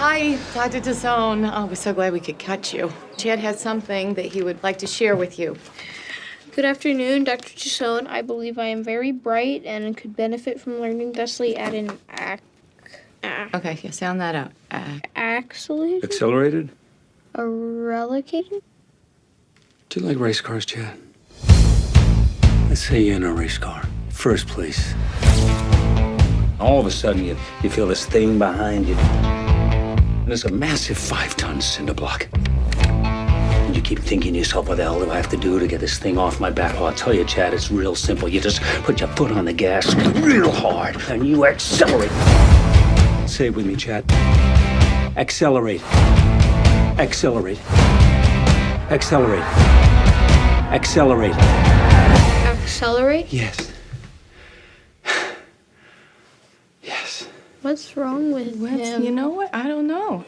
Hi, Dr. DeZone. Oh, we're so glad we could catch you. Chad has something that he would like to share with you. Good afternoon, Dr. Chisone. I believe I am very bright and could benefit from learning thusly at an ac- ac- Okay, yeah, sound that out. Accelerated? Accelerated? A relocated? Do you like race cars, Chad? Let's say you're in a race car, first place. All of a sudden, you, you feel this thing behind you. It's a massive five ton cinder block. And you keep thinking to yourself, what the hell do I have to do to get this thing off my back? Well, I'll tell you, Chad, it's real simple. You just put your foot on the gas real hard and you accelerate. Say it with me, Chad. Accelerate. Accelerate. Accelerate. Accelerate. Accelerate? Yes. What's wrong with what's, him? you know what? I don't know.